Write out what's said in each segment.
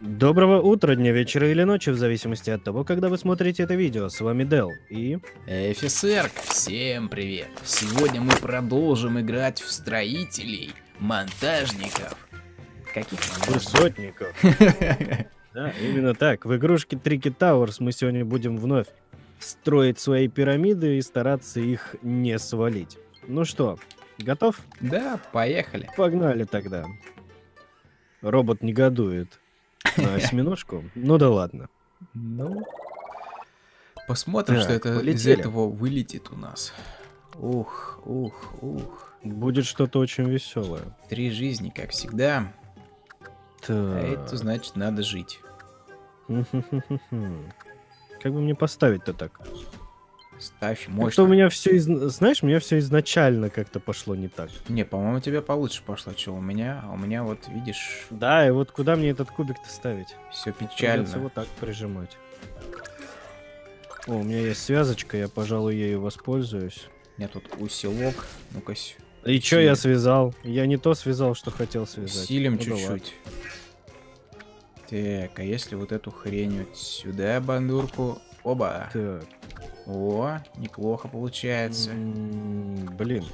Доброго утра, дня, вечера или ночи, в зависимости от того, когда вы смотрите это видео. С вами Дел и... Офицер, всем привет! Сегодня мы продолжим играть в строителей, монтажников. Каких Высотников. Да, именно так. В игрушке Трики Тауэрс мы сегодня будем вновь строить свои пирамиды и стараться их не свалить. Ну что, готов? Да, поехали. Погнали тогда. Робот негодует на осьминожку. Ну да ладно. Ну, посмотрим, Так, что это из полетели. этого вылетит у нас. Ух, ух, ух. Будет что-то очень веселое. Три жизни, как всегда. А это значит, надо жить. Как бы мне поставить-то так? Ставь мощно. у меня все, знаешь, у меня все изначально как-то пошло не так. Не, по-моему, у тебя получше пошло, что у меня. А у меня вот, видишь, Да, и вот куда мне этот кубик-то ставить? все Придется печально. вот так прижимать. О, у меня есть связочка, я, пожалуй, ею воспользуюсь. У меня тут усилок. Ну-ка, И чё я связал? Я не то связал, что хотел связать. Усилим Ну чуть-чуть. Так, а если вот эту хрень вот сюда бандурку? Оба. Так, О, неплохо получается. м, блин.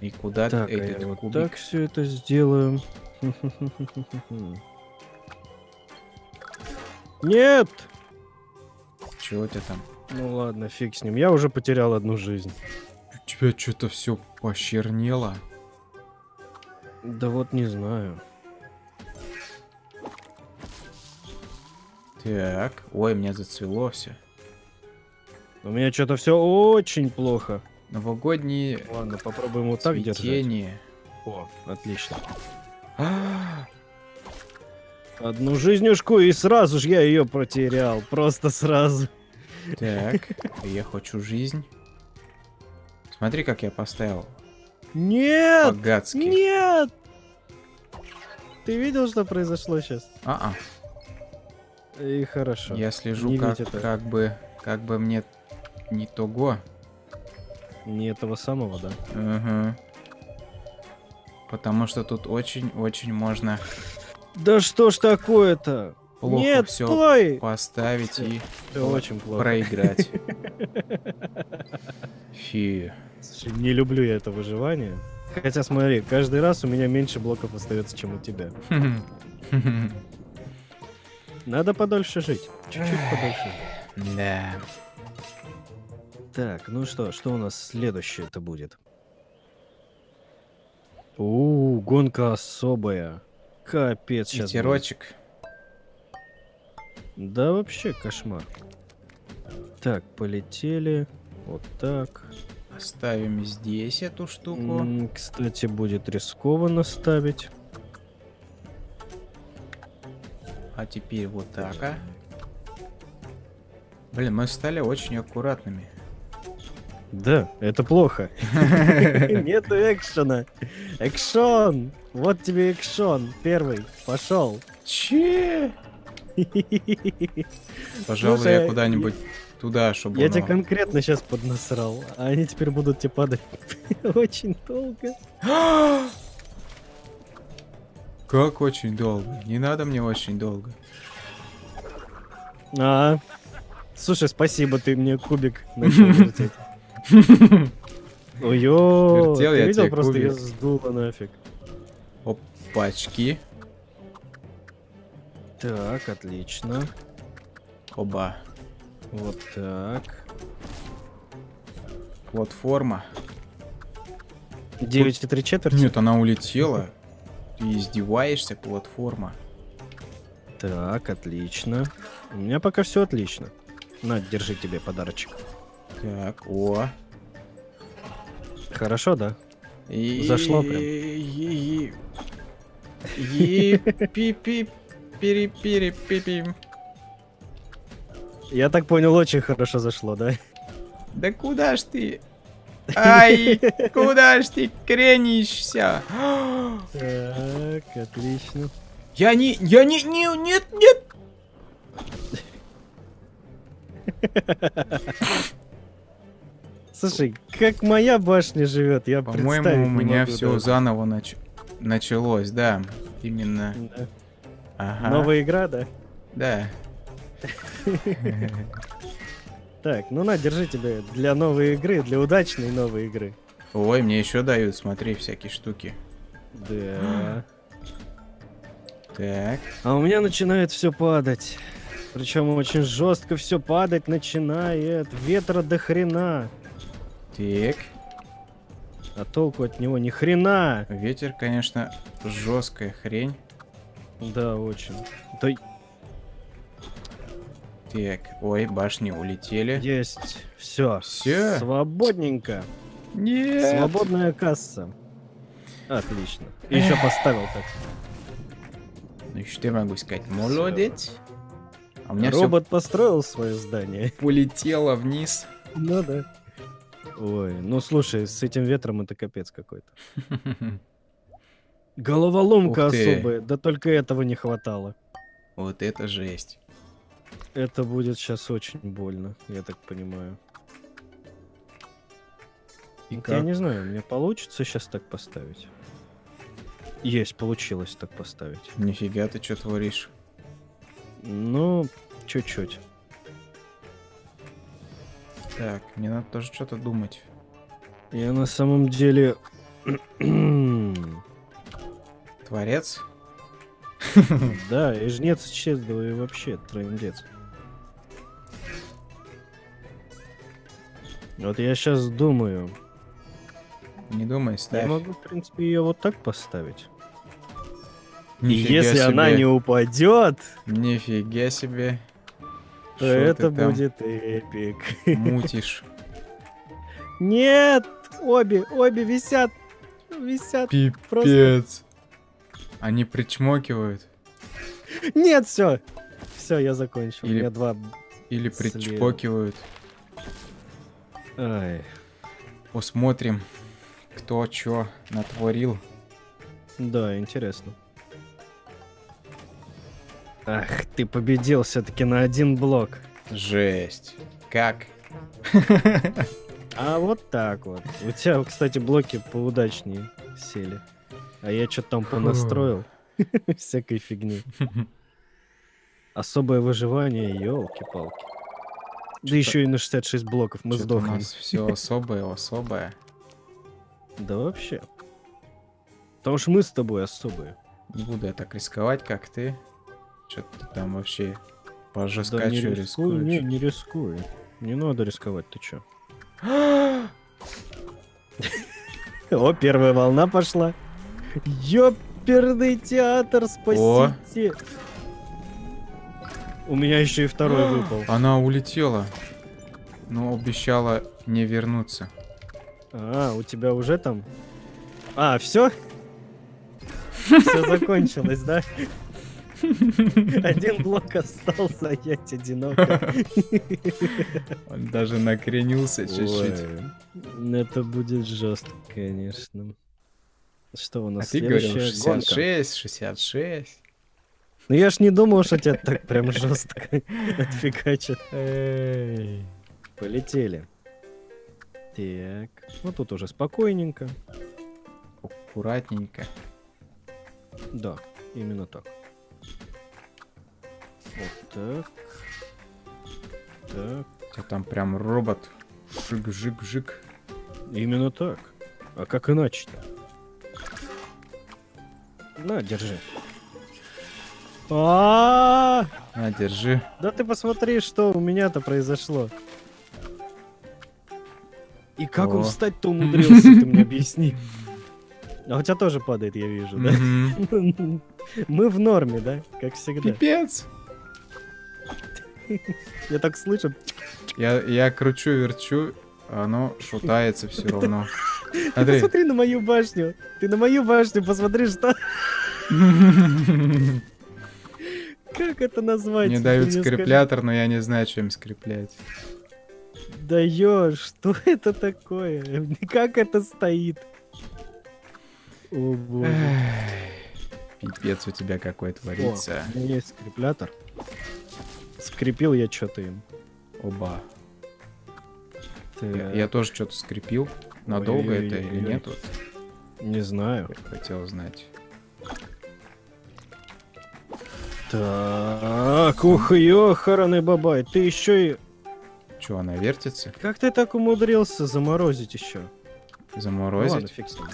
И куда Так, а этот я вот кубик? так все это сделаю. Нет! Чего тебя там? Ну ладно, фиг с ним. Я уже потерял одну жизнь. У тебя что-то все почернело. Да вот не знаю. Так, ой, меня зацвело все. У меня что-то все очень плохо. Новогодние Ладно, попробуем вот так держать. О, отлично. Одну жизнюшку, и сразу же я ее потерял. Просто сразу. Так, я хочу жизнь. Смотри, как я поставил. Нет! По-гадски. Нет! Ты видел, что произошло сейчас? А-а. И хорошо. Я слежу, Не как, как бы, как бы мне не того. Не этого самого, да? Угу. Потому что тут очень-очень можно Да что ж такое-то? плохо Нет, все стой! поставить и Всё очень плохо. проиграть. Фи. Слушай, не люблю я это выживание. Хотя смотри, каждый раз у меня меньше блоков остается, чем у тебя. Надо подольше жить. Чуть-чуть подольше. Да. Так, ну что, что у нас следующее это будет? У, гонка особая. Капец сейчас. Ветерочек. Да вообще кошмар. Так, полетели. Вот так. Оставим здесь эту штуку. Кстати, будет рискованно ставить. А теперь вот так, а. Блин, мы стали очень аккуратными. Да, это плохо. Нету экшена. Экшон! Вот тебе экшон. Первый. Пошел. Че? Пожалуй, Слушай, я куда-нибудь туда, чтобы Я оно- тебя конкретно сейчас поднасрал, а они теперь будут тебе падать очень долго. Как очень долго? Не надо мне очень долго. А, слушай, спасибо, ты мне кубик начал вертеть. Вертел ты я видел, просто я кубик. сдуло нафиг. Пачки. Так, отлично. Оба. Вот так. Платформа. 9 и 3 четверти? Нет, она улетела. Ты издеваешься, платформа. Так, отлично. У меня пока все отлично. На, держи тебе подарочек. Так, о. Хорошо, да? И... Зашло прям. И... И... пи пи пири пири пи пи Я так понял, очень хорошо зашло, да? Да куда ж ты? Ай, куда ж ты кренишься? Так, отлично. Я не, я не, не, нет, нет. Слушай, как моя башня живет, я По-моему, у меня все даже. заново нач- началось, да. Именно. Да. Ага. Новая игра, да? Да. Так, ну на, держи тебе для новой игры, для удачной новой игры. Ой, мне еще дают, смотри, всякие штуки. Да. Так. А у меня начинает все падать. Причем очень жестко все падать начинает. Ветра до хрена. Так. А толку от него ни хрена. Ветер, конечно, жесткая хрень. Да, очень. Да Так. Ой, башни улетели. есть. Все. Всё? Свободненько. Нет. Свободная касса. Отлично. И еще поставил так. Ну что я могу сказать? Молодец. А у меня все Робот построил свое здание. полетело вниз. Ну да. Ой, ну слушай, с этим ветром это капец какой-то. Головоломка особая, да только этого не хватало. Вот это жесть. Это будет сейчас очень больно, я так понимаю. И Вот Я как? не знаю, мне получится сейчас так поставить. Есть, получилось так поставить. Нифига ты что творишь? Ну, чуть-чуть. Так, мне надо тоже что-то думать. Я на самом деле... Творец? Да, и жнец исчезнул, и вообще трындец. Вот я сейчас думаю, Не думай, я ставь. могу, в принципе, ее вот так поставить. И Нифига если она себе. не упадет, Нифига себе. То Шо это будет эпик. Мутишь. Нет! Обе, обе висят. Висят. Пипец. Они причмокивают. Нет, все. Все, я закончил. Или- У меня два. Или причпокивают. Ай. Посмотрим, кто чё натворил. Да, интересно. Ах, ты победил все-таки на один блок. Жесть. Как? А вот так вот. У тебя, кстати, блоки поудачнее сели. А я что-то там понастроил. Всякой фигни. Особое выживание, елки-палки. Да еще и на 66 блоков мы Чё-то у сдохнем. нас все особое, особое. Да вообще. Потому что мы с тобой особые. Не буду я так рисковать, как ты. Что ты там вообще по Да не рискуй, не, не рискуй. Не надо рисковать, ты чё? О, первая волна пошла. Ёперный театр, спасите. У меня еще и второй выпал. Она улетела. Но обещала не вернуться. А, у тебя уже там? А, все? Все закончилось, да? Один блок остался, а я одиноко. Он даже накренился чуть-чуть. Ой, Это будет жестко, конечно. Что у А нас ты говорил следующая гонка? 66, 66. Ну я ж не думал, что тебя так прям жестко отфигачат. Полетели. Так, ну тут уже спокойненько. Аккуратненько. Да, именно так. Вот так. Так, тебя там прям робот. Жик-жик-жик. именно так. А как иначе-то? На, держи. А, На, держи. да ты посмотри, что у меня-то произошло. И как он О. встать-то умудрился, ты мне объясни. А у тебя тоже падает, я вижу, да? Мы в норме, да? Как всегда. Пипец. Я так слышу. Я, я кручу-верчу, а оно шутается все равно. Ты Смотри. посмотри на мою башню. Ты на мою башню посмотри, что... Как это назвать? Мне Ты дают скреплятор, но я не знаю, чем скреплять. Даешь, что это такое? Как это стоит? О боже. Пипец у тебя какой О, творится. у меня есть скреплятор. Скрепил я что-то им. Оба. Я, я тоже что-то скрепил. Надолго это или нет? Вот Не знаю. я хотел знать. Так, ух, ёхараный бабай, ты еще и... Че, она вертится? Как ты так умудрился заморозить еще? ладно, Заморозить? фиг с ним.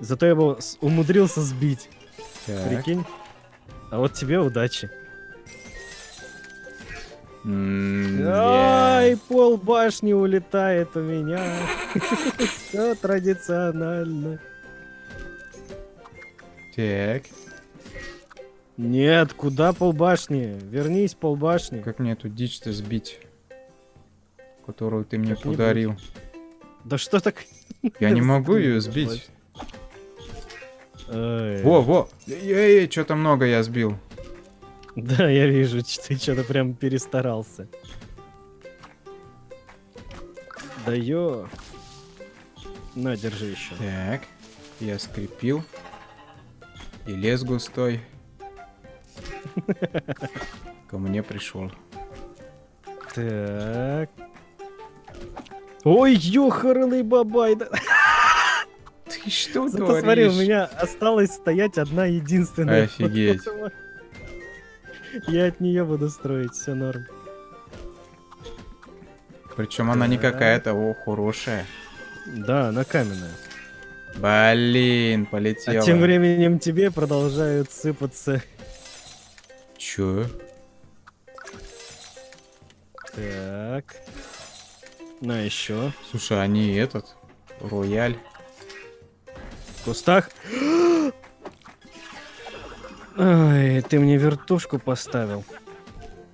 Зато я его умудрился сбить, Так. прикинь. А вот тебе удачи. Ай, пол башни улетает у меня. Все традиционально. Так. Нет, куда полбашни? Вернись, полбашни. Как мне эту дичь-то сбить? Которую ты мне подарил. Да что так? Я не могу ее Сбить. Во, во! Эй, что-то много я сбил. Да, я вижу, ты что-то прям перестарался. Да ё. На, держи еще. Так. Я скрепил. И лес густой. Ко мне пришел. Так. Ой, ёхарный бабай. Ты что Зато смотри, у меня осталась стоять одна единственная. Офигеть. Я от нее буду строить, все норм. Причем она не какая-то, о, хорошая. Да, она каменная. Блин, полетела. А тем временем тебе продолжают сыпаться. Чё? Так. На еще. Слушай, они этот, рояль. В кустах. Ай, ты мне вертушку поставил.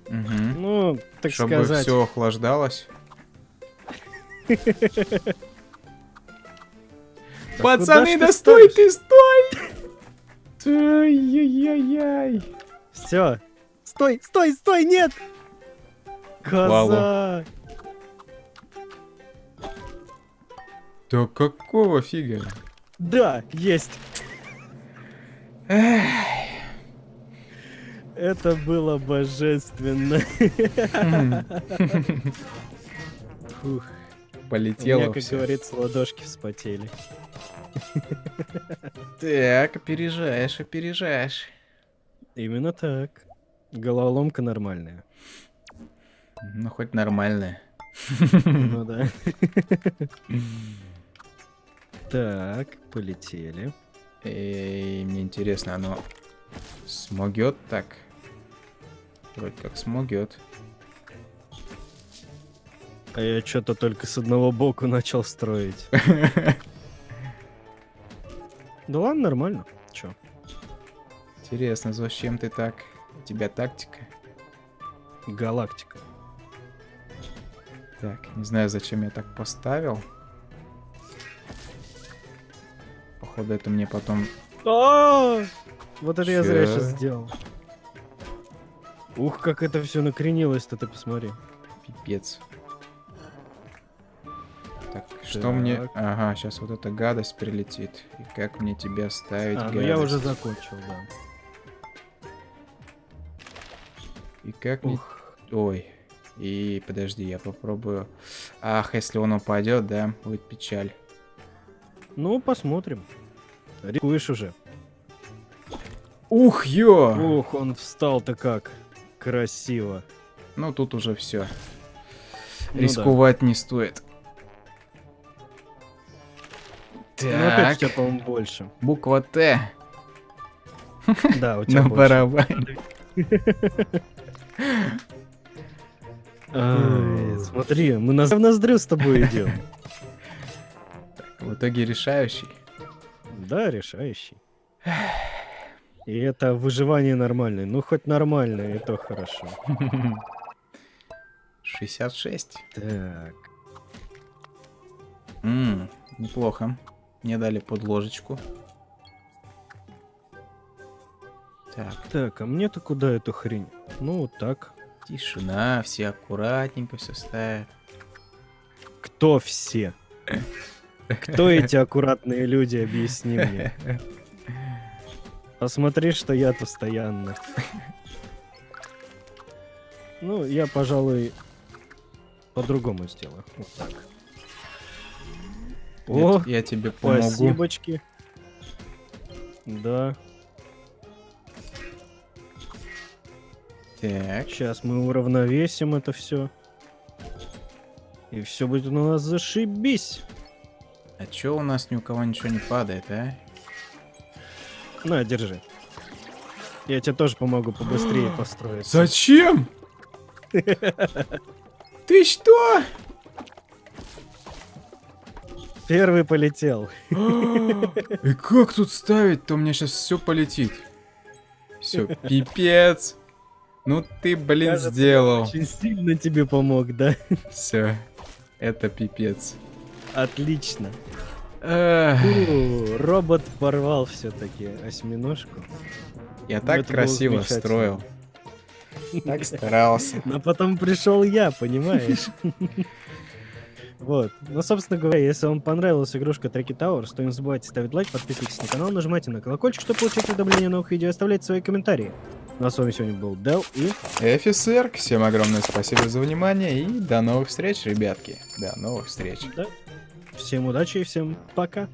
Угу. Ну, так Чтобы сказать. все охлаждалось. Да Пацаны, да стой ты, стой! Ай-яй-яй-яй. Все. Стой, стой, стой, нет! Коза! Да какого фига? Да, есть. Эх, Это было божественно. Фух, у меня, Полетело как всё. говорится, ладошки вспотели. Так, опережаешь, опережаешь. Именно так. Головоломка нормальная. Ну, хоть нормальная. Ну да. Так, полетели. Эй, мне интересно, оно смогет так? Вроде как смогет. А я что-то только с одного боку начал строить. Да ладно, нормально. Чё? Интересно, зачем ты так? У тебя тактика? Галактика. Так, не знаю, зачем я так поставил. Походу, это мне потом... А! Вот это я зря сейчас сделал. Ух, как это все накренилось-то, ты посмотри. Пипец. Так, что мне... Так. Ага, сейчас вот эта гадость прилетит. И как мне тебя ставить А, гадость? ну я уже закончил, да. И как мне... Ух. Ой. И подожди, я попробую. Ах, если он упадет, да, будет печаль. Ну, посмотрим. Рискуешь уже. Ух, ё! Ух, он встал-то как. Красиво. Ну тут уже все. Ну да. Рисковать не стоит. Ну, опять у Так, тебя, по-моему, больше. буква Т Да, у тебя на барабане. Смотри, мы в ноздрю с тобой идем. В итоге решающий. Да, решающий. И это выживание нормальное. Ну, хоть нормальное, и то хорошо. 66. Так. М, неплохо. Мне дали под ложечку. Так, Так, а мне-то куда эту хрень? Ну, вот так. тишина, все аккуратненько все ставят. Кто все? Кто эти аккуратные люди, объясни мне. Посмотри, что я постоянно. Ну, я, пожалуй, по-другому сделаю. Вот так. О, я тебе помогу. спасибочки. Да. Так. Сейчас мы уравновесим это все. И все будет у нас зашибись. А чё у нас ни у кого ничего не падает, а? На, держи. Я тебе тоже помогу побыстрее построить. Зачем? Ты что? Первый полетел. И как тут ставить-то? У меня сейчас все полетит. Все, пипец. Ну ты, блин, Кажется, сделал. Очень сильно тебе помог, да? Все, это пипец. Отлично. Робот порвал все-таки осьминожку. Я так красиво строил. Так старался. Но потом пришел я, понимаешь? Вот. Ну, собственно говоря, если вам понравилась игрушка Треки Towers, то не забывайте ставить лайк, подписывайтесь на канал, нажимайте на колокольчик, чтобы получать уведомления о новых видео, и оставляйте свои комментарии. Ну а с вами сегодня был Дел и Офицер, всем огромное спасибо за внимание и до новых встреч, ребятки. До новых встреч. да. Всем удачи и всем пока.